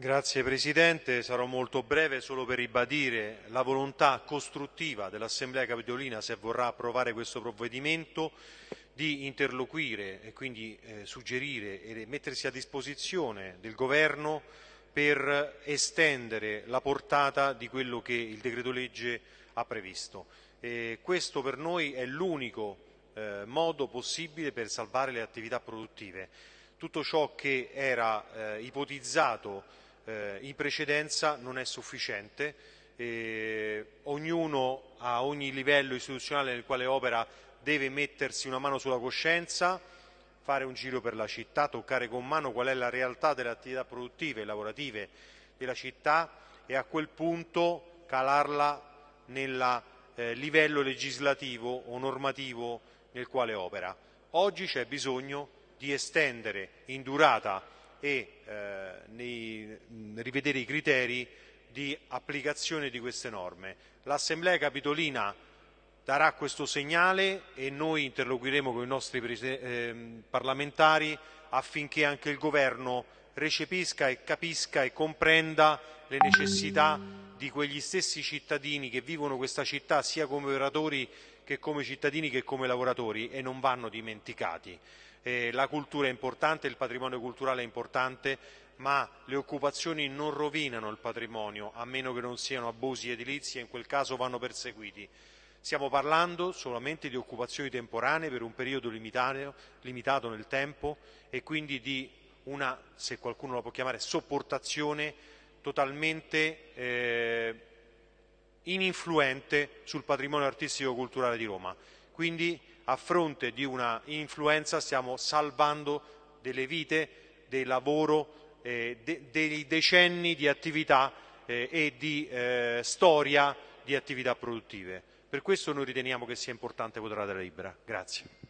Grazie Presidente, sarò molto breve solo per ribadire la volontà costruttiva dell'Assemblea Capitolina, se vorrà approvare questo provvedimento, di interloquire e quindi eh, suggerire e mettersi a disposizione del Governo per estendere la portata di quello che il decreto legge ha previsto. E questo per noi è l'unico eh, modo possibile per salvare le attività produttive. Tutto ciò che era eh, ipotizzato eh, in precedenza non è sufficiente, eh, ognuno a ogni livello istituzionale nel quale opera deve mettersi una mano sulla coscienza, fare un giro per la città, toccare con mano qual è la realtà delle attività produttive e lavorative della città e a quel punto calarla nel eh, livello legislativo o normativo nel quale opera. Oggi c'è bisogno di estendere in durata e eh, nei, rivedere i criteri di applicazione di queste norme. L'Assemblea Capitolina darà questo segnale e noi interloquiremo con i nostri eh, parlamentari affinché anche il Governo recepisca e capisca e comprenda le necessità di quegli stessi cittadini che vivono questa città sia come operatori che come cittadini che come lavoratori e non vanno dimenticati. Eh, la cultura è importante, il patrimonio culturale è importante, ma le occupazioni non rovinano il patrimonio, a meno che non siano abusi edilizi e in quel caso vanno perseguiti. Stiamo parlando solamente di occupazioni temporanee per un periodo limitato, limitato nel tempo e quindi di una, se qualcuno la può chiamare, sopportazione totalmente eh, ininfluente sul patrimonio artistico-culturale di Roma. Quindi a fronte di una influenza stiamo salvando delle vite, del lavoro, eh, de dei decenni di attività eh, e di eh, storia di attività produttive. Per questo noi riteniamo che sia importante votare la delibera. Grazie.